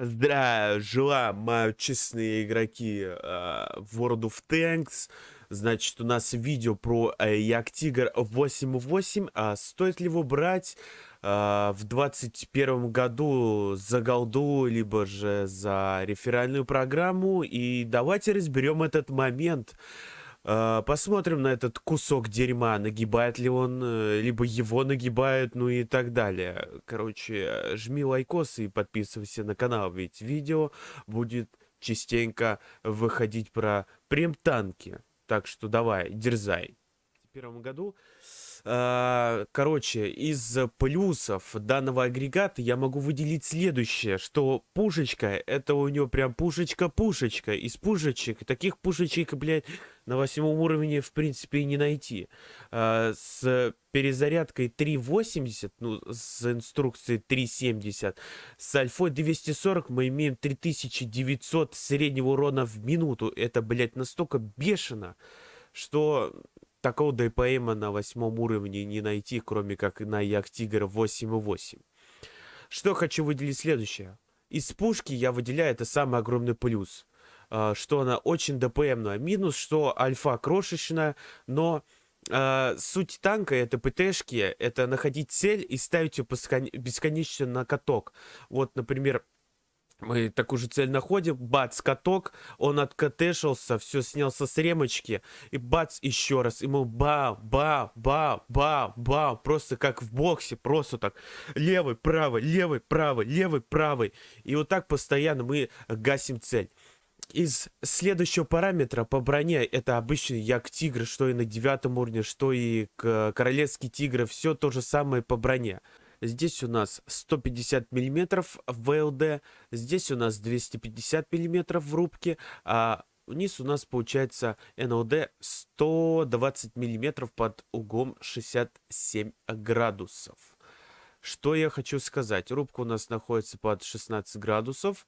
Здравия мои честные игроки э, World of Tanks. Значит, у нас видео про э, Як Тигр 8.8. А стоит ли его брать э, в 21 году за голду, либо же за реферальную программу? И давайте разберем этот момент. Uh, посмотрим на этот кусок дерьма, нагибает ли он, uh, либо его нагибают, ну и так далее. Короче, жми лайкос и подписывайся на канал, ведь видео будет частенько выходить про прем-танки. Так что давай, дерзай. В первом году а, короче, из плюсов данного агрегата я могу выделить следующее, что пушечка, это у него прям пушечка-пушечка. Из пушечек, таких пушечек, блядь, на восьмом уровне, в принципе, и не найти. А, с перезарядкой 3.80, ну, с инструкцией 3.70, с альфой 240 мы имеем 3900 среднего урона в минуту. Это, блядь, настолько бешено, что такого ДПМа на восьмом уровне не найти, кроме как на Як Тигр 8.8. Что хочу выделить следующее. Из пушки я выделяю это самый огромный плюс. А, что она очень ДПМная. Минус, что альфа крошечная, но Uh, суть танка это ПТшки, это находить цель и ставить ее бесконечно на каток. Вот, например, мы такую же цель находим, бац, каток, он откатешился, все снялся с ремочки, и бац, еще раз, ему ба, ба, ба, ба, ба, просто как в боксе, просто так, левый, правый, левый, правый, левый, правый, и вот так постоянно мы гасим цель. Из следующего параметра по броне это обычный як тигр, что и на девятом уровне, что и королевский тигр, все то же самое по броне. Здесь у нас 150 миллиметров в ВЛД, здесь у нас 250 миллиметров в рубке, а вниз у нас получается НЛД 120 миллиметров под углом 67 градусов. Что я хочу сказать? Рубка у нас находится под 16 градусов.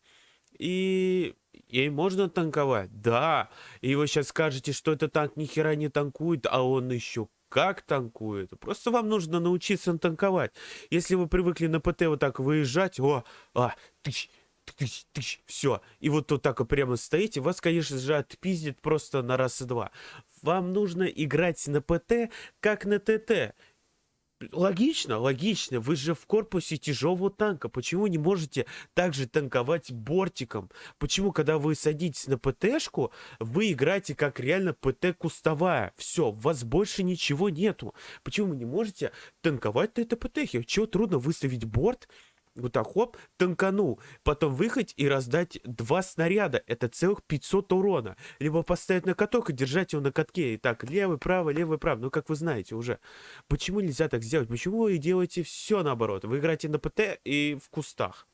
И ей можно танковать? Да. И вы сейчас скажете, что этот танк ни хера не танкует, а он еще как танкует. Просто вам нужно научиться танковать. Если вы привыкли на ПТ вот так выезжать, о, а, тыщ, тыщ, тыщ, все. И вот вот так вот прямо стоите, вас, конечно же, отпиздит просто на раз и два. Вам нужно играть на ПТ, как на ТТ. Логично, логично. Вы же в корпусе тяжелого танка. Почему не можете также танковать бортиком? Почему, когда вы садитесь на ПТшку, вы играете как реально ПТ кустовая? Все, у вас больше ничего нету. Почему вы не можете танковать на этой ПТхе? Чего трудно выставить борт? Вот так, хоп, танканул. Потом выехать и раздать два снаряда. Это целых 500 урона. Либо поставить на каток и держать его на катке. И так, левый, правый, левый, правый. Ну, как вы знаете уже. Почему нельзя так сделать? Почему вы делаете все наоборот? Вы играете на ПТ и в кустах.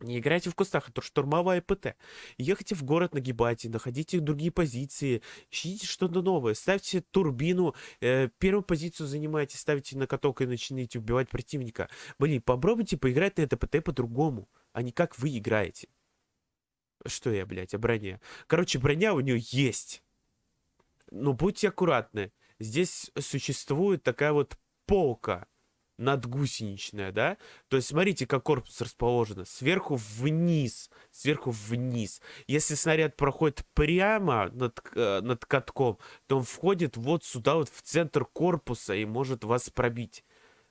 Не играйте в кустах, это штурмовая ПТ. Ехайте в город, нагибайте, находите другие позиции, ищите что-то новое, ставьте турбину, э, первую позицию занимайте, ставите на каток и начинаете убивать противника. Блин, попробуйте поиграть на это ПТ по-другому, а не как вы играете. Что я, блядь, о броне? Короче, броня у нее есть. Но будьте аккуратны. Здесь существует такая вот полка надгусеничная, да? То есть смотрите, как корпус расположен. Сверху вниз, сверху вниз. Если снаряд проходит прямо над, э, над катком, то он входит вот сюда, вот в центр корпуса и может вас пробить.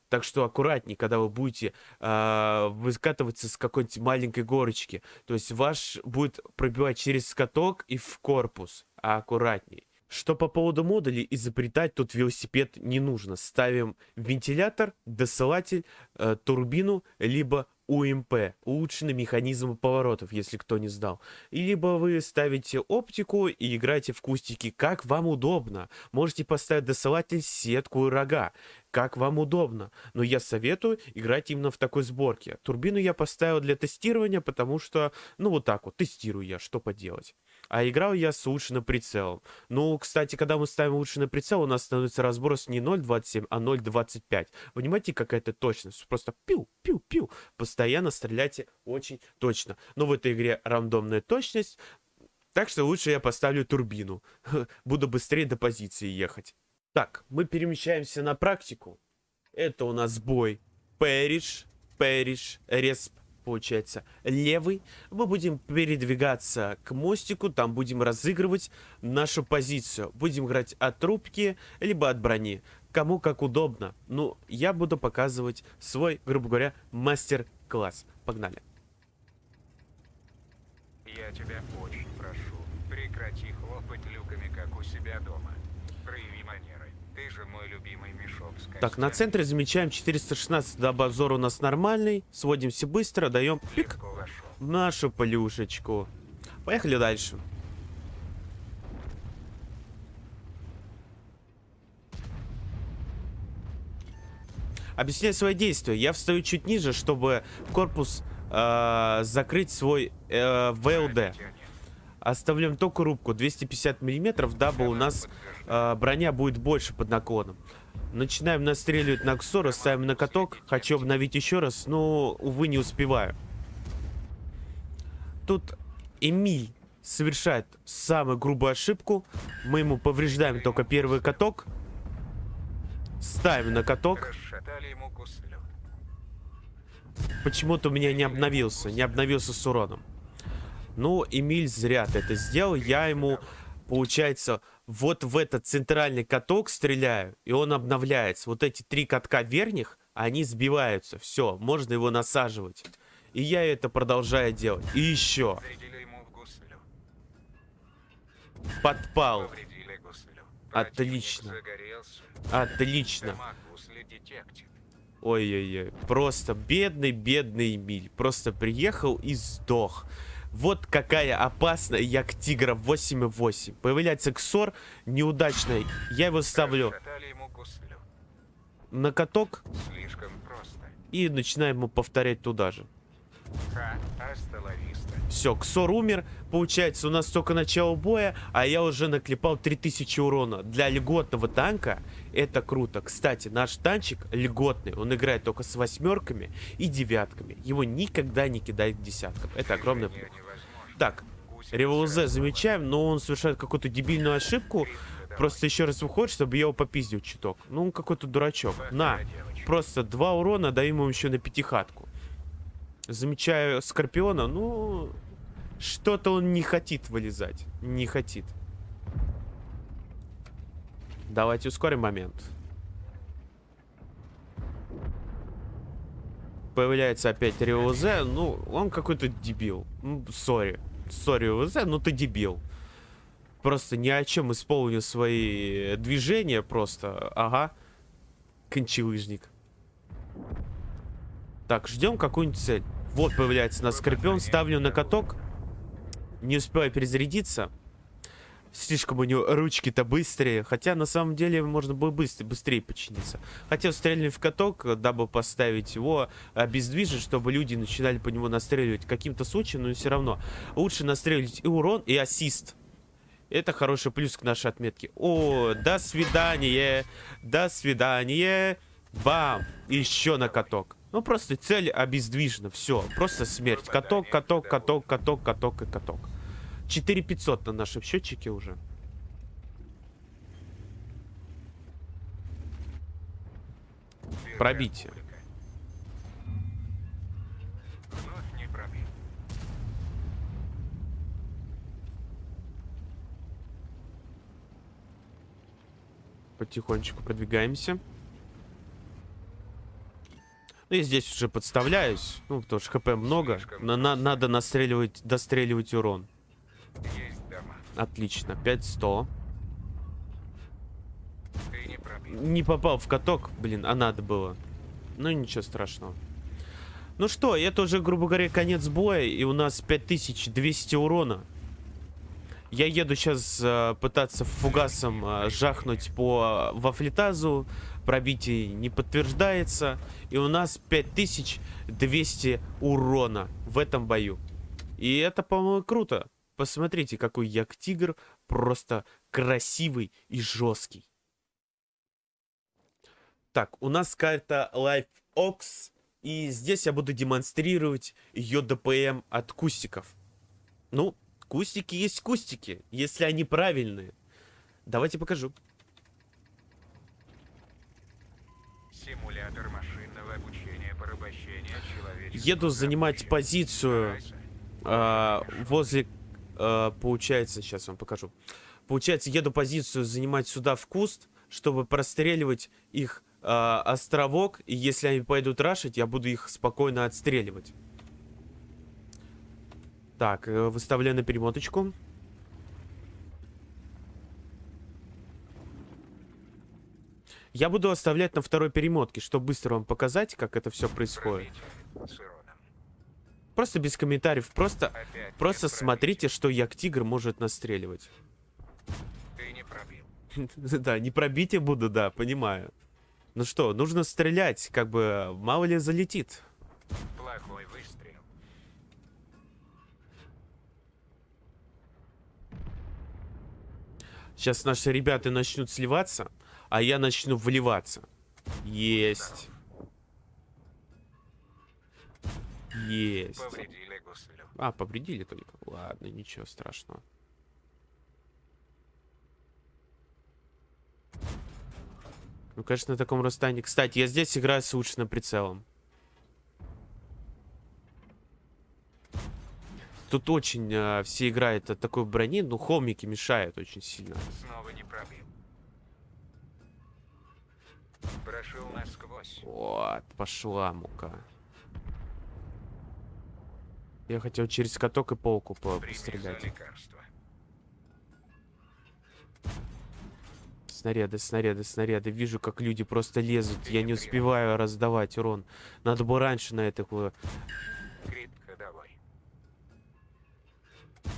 Так что аккуратнее, когда вы будете э, выкатываться с какой-нибудь маленькой горочки. То есть ваш будет пробивать через каток и в корпус. А аккуратней. Что по поводу модулей, изобретать тут велосипед не нужно. Ставим вентилятор, досылатель, э, турбину, либо УМП, улучшенный механизм поворотов, если кто не знал. И либо вы ставите оптику и играете в кустики, как вам удобно. Можете поставить досылатель, сетку и рога, как вам удобно. Но я советую играть именно в такой сборке. Турбину я поставил для тестирования, потому что, ну вот так вот, тестирую я, что поделать. А играл я с улучшенным прицелом. Ну, кстати, когда мы ставим улучшенный прицел, у нас становится разброс не 0.27, а 0.25. Понимаете, какая-то точность? Просто пиу-пиу-пиу. Постоянно стреляйте очень точно. Но в этой игре рандомная точность, так что лучше я поставлю турбину. Буду быстрее до позиции ехать. Так, мы перемещаемся на практику. Это у нас бой Пэриш, Пэриш, Респ, получается, левый. Мы будем передвигаться к мостику, там будем разыгрывать нашу позицию. Будем играть от трубки, либо от брони. Кому как удобно. Ну, я буду показывать свой, грубо говоря, мастер-класс. Погнали. Я тебя очень прошу, прекрати хлопать люками, как у себя дома. Прояви манеры. Ты же мой любимый мешок Так, на центре замечаем 416, да, обзор у нас нормальный. Сводимся быстро, даем пик нашу плюшечку. Поехали дальше. Объясняю свои действия. Я встаю чуть ниже, чтобы корпус э, закрыть свой э, ВЛД. Оставляем только рубку 250 миллиметров, дабы у нас э, броня будет больше под наклоном. Начинаем настреливать на ксору, ставим на каток. Хочу обновить еще раз, но, увы, не успеваю. Тут Эмиль совершает самую грубую ошибку. Мы ему повреждаем только первый каток. Ставим на каток. Почему-то у меня не обновился. Не обновился с уроном. Ну, Эмиль зря ты это сделал. Я ему, получается, вот в этот центральный каток стреляю, и он обновляется. Вот эти три катка верхних, они сбиваются. Все, можно его насаживать. И я это продолжаю делать. И еще. Подпал. Отлично. Отлично. Ой-ой-ой. Просто бедный, бедный Эмиль. Просто приехал и сдох. Вот какая опасная як тигра 8.8. Появляется ксор неудачный. Я его ставлю на каток и начинаем ему повторять туда же. Все, Ксор умер. Получается, у нас только начало боя, а я уже наклепал 3000 урона. Для льготного танка это круто. Кстати, наш танчик льготный. Он играет только с восьмерками и девятками. Его никогда не кидает к десяткам. Это огромный плюс. Так, Револзе сразу замечаем, но он совершает какую-то дебильную ошибку. Просто еще раз выходит, чтобы я его попиздил чуток. Ну, он какой-то дурачок. На, просто два урона, даем ему еще на пятихатку. Замечаю Скорпиона, ну... Что-то он не хотит вылезать. Не хотит. Давайте ускорим момент. Появляется опять Риозе. Ну, он какой-то дебил. Ну, сори. Сори, Риозе, ну ты дебил. Просто ни о чем исполнил свои движения. Просто, ага. Кончелыжник. Так, ждем какую-нибудь цель. Вот появляется у нас Скорпион. Ставлю на каток. Не успеваю перезарядиться. Слишком у него ручки-то быстрее. Хотя на самом деле можно было быстрее, быстрее починиться. Хотел стрельнуть в каток, дабы поставить его обездвижить, чтобы люди начинали по нему настреливать каким-то случаем, но все равно. Лучше настреливать и урон, и ассист. Это хороший плюс к нашей отметке. О, до свидания. До свидания. Бам. Еще на каток. Ну, просто цель обездвижена. Все. Просто смерть. Каток, каток, каток, каток, каток и каток. 4500 на нашем счетчике уже. Пробитие. Потихонечку продвигаемся. Ну, я здесь уже подставляюсь. Ну, потому что хп много. На- на- надо настреливать, достреливать урон. Отлично. 5100. Ты не. Не попал в каток, блин, а надо было. Ну, ничего страшного. Ну что, это уже, грубо говоря, конец боя, и у нас 5200 урона. Я еду сейчас пытаться фугасом э, жахнуть по э, вафлетазу. Пробитие не подтверждается. И у нас 5200 урона в этом бою. И это, по-моему, круто. Посмотрите, какой як-тигр. Просто красивый и жесткий. Так, у нас карта Life Ox. И здесь я буду демонстрировать ее ДПМ от кустиков. Ну, кустики есть кустики, если они правильные. Давайте покажу. Еду занимать позицию а, возле... а, получается, сейчас вам покажу. Получается, еду позицию занимать сюда в куст, чтобы простреливать их а, островок. И если они пойдут рашить, я буду их спокойно отстреливать. Так, э, выставляю на перемоточку. Я буду оставлять на второй перемотке, чтобы быстро вам показать, как это все происходит. Просто без комментариев, просто, Опять просто смотрите, что Як-Тигр может настреливать. Ты не пробил. Да, не пробитие буду, да, понимаю. Ну что, нужно стрелять, как бы, мало ли залетит. Плохой выстрел. Сейчас наши ребята начнут сливаться, а я начну вливаться. Есть. Есть. Повредили гуслю. А, повредили только. Ладно, ничего страшного. Ну, конечно, на таком расстоянии. Кстати, я здесь играю с улучшенным прицелом. Тут очень э, все играют от такой брони, но холмики мешают очень сильно. Снова не пробил. Прошел насквозь. Вот, пошла мука. Я хотел через каток и полку пострелять. Снаряды, снаряды, снаряды. Вижу, как люди просто лезут. Я не успеваю раздавать урон. Надо было раньше на это... Крит ходовой.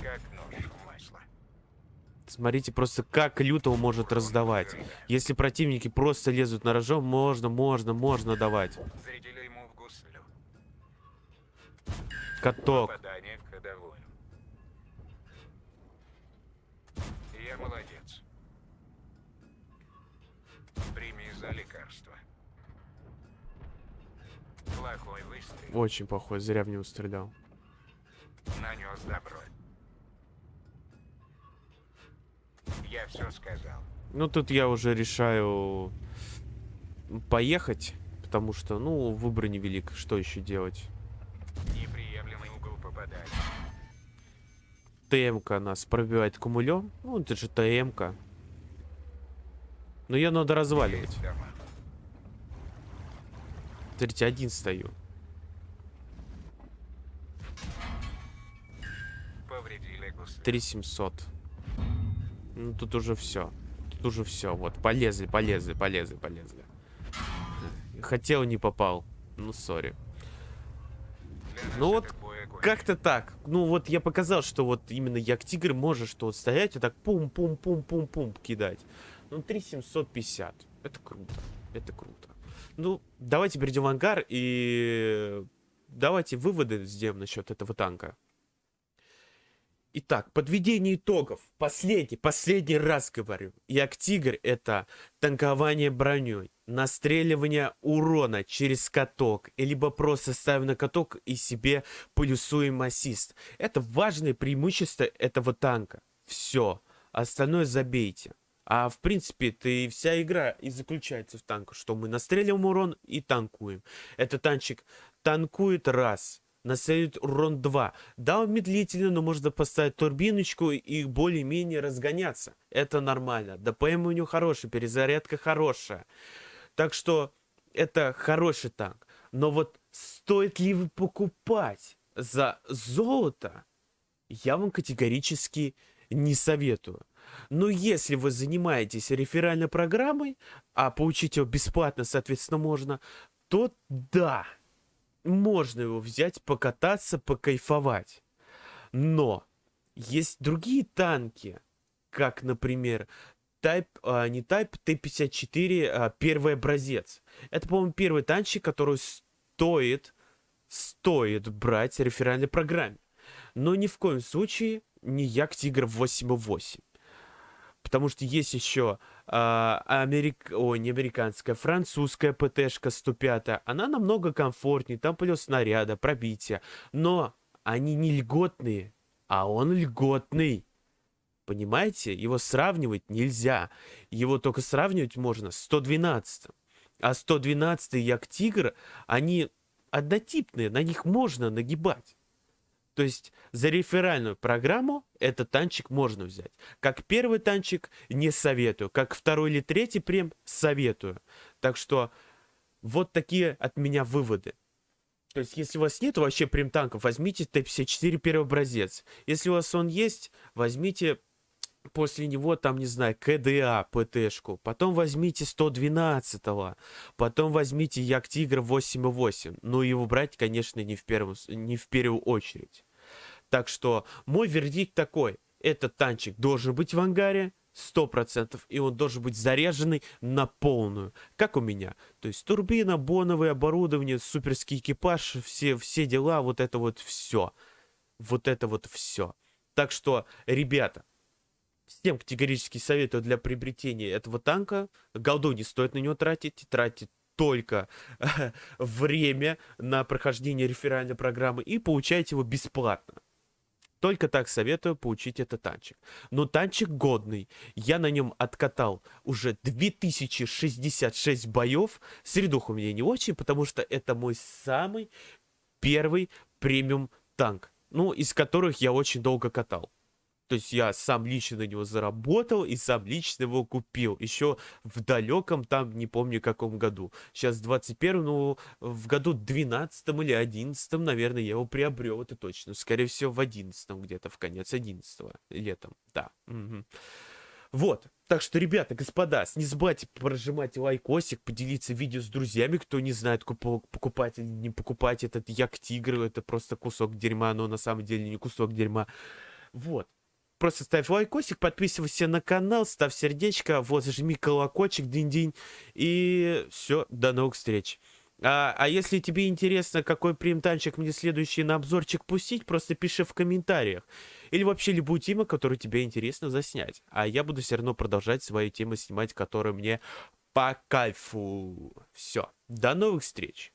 Как нож в масло. Смотрите просто, как лютого может раздавать. Если противники просто лезут на рожон, можно, можно, можно давать. Каток. Попадание в ходовую. Я молодец. Прими за лекарство. Плохой выстрел. Очень плохой, зря в него стрелял. Нанес добро. Я все сказал. Ну, тут я уже решаю поехать, потому что, ну, выбор невелик. Что еще делать? ТМК нас пробивает кумулем. Ну, это же ТМК. Но ее надо разваливать. Смотрите, один стою. Повредили гусли. 3700. Ну, тут уже все. Тут уже все. Вот, полезли, полезли, полезли, полезли. Хотел, не попал. Ну, сори. Ну вот. Как-то так. Ну, вот я показал, что вот именно як тигр может что вот стоять и так пум-пум-пум-пум-пум кидать. Ну, 3750. Это круто. Это круто. Ну, давайте перейдем в ангар и давайте выводы сделаем насчет этого танка. Итак, подведение итогов. Последний, последний раз говорю. Як-Тигр это танкование броней, настреливание урона через каток, либо просто ставим на каток и себе плюсуем ассист. Это важное преимущество этого танка. Все. Остальное забейте. А в принципе, и вся игра и заключается в танку, что мы настреливаем урон и танкуем. Этот танчик танкует раз, настреливает урон 2. Да, он медлительно, но можно поставить турбиночку и более-менее разгоняться. Это нормально. ДПМ у него хороший, перезарядка хорошая. Так что это хороший танк. Но вот стоит ли вы покупать за золото, я вам категорически не советую. Но если вы занимаетесь реферальной программой, а получить его бесплатно, соответственно, можно, то да, можно его взять, покататься, покайфовать. Но есть другие танки, как, например, Type, а, не Type, Т-54, а, первый образец. Это, по-моему, первый танчик, который стоит, стоит брать в реферальной программе. Но ни в коем случае не Як Тигр 8.8. Потому что есть еще а, америк... Ой, не американская, французская ПТшка 105. Она намного комфортнее, там плюс снаряда, пробития. Но они не льготные, а он льготный. Понимаете? Его сравнивать нельзя. Его только сравнивать можно с 112. А 112 Як Тигр, они однотипные, на них можно нагибать. То есть за реферальную программу этот танчик можно взять. Как первый танчик не советую, как второй или третий прем советую. Так что вот такие от меня выводы. То есть, если у вас нет вообще прем-танков, возьмите Т-54 первый образец. Если у вас он есть, возьмите после него, там, не знаю, КДА, ПТшку. Потом возьмите 112-го. Потом возьмите Як Тигр 8.8. Ну, его брать, конечно, не в, первую, не в первую очередь. Так что мой вердикт такой. Этот танчик должен быть в ангаре, 100%, и он должен быть заряженный на полную, как у меня. То есть турбина, боновое оборудование, суперский экипаж, все, все дела, вот это вот все. Вот это вот все. Так что, ребята, всем категорически советую для приобретения этого танка. Голду не стоит на него тратить, тратить только время на прохождение реферальной программы и получаете его бесплатно. Только так советую получить этот танчик. Но танчик годный. Я на нем откатал уже 2066 боев. Средух у меня не очень, потому что это мой самый первый премиум танк. Ну, из которых я очень долго катал. То есть я сам лично на него заработал и сам лично его купил. Еще в далеком, там, не помню, каком году. Сейчас 21 ну, в году 12 или 11, наверное, я его приобрел, это точно. Скорее всего, в 11 где-то, в конец 11 летом, да. Угу. Вот. Так что, ребята, господа, не забывайте прожимать лайкосик, поделиться видео с друзьями, кто не знает, покупать или не покупать этот Як Тигр. Это просто кусок дерьма, но на самом деле не кусок дерьма. Вот. Просто ставь лайкосик, подписывайся на канал, ставь сердечко, вот, жми колокольчик, динь-динь. И все, до новых встреч. А, а если тебе интересно, какой примтанчик мне следующий на обзорчик пустить, просто пиши в комментариях. Или вообще любую тему, которую тебе интересно заснять. А я буду все равно продолжать свои темы снимать, которые мне по кайфу. Все, до новых встреч.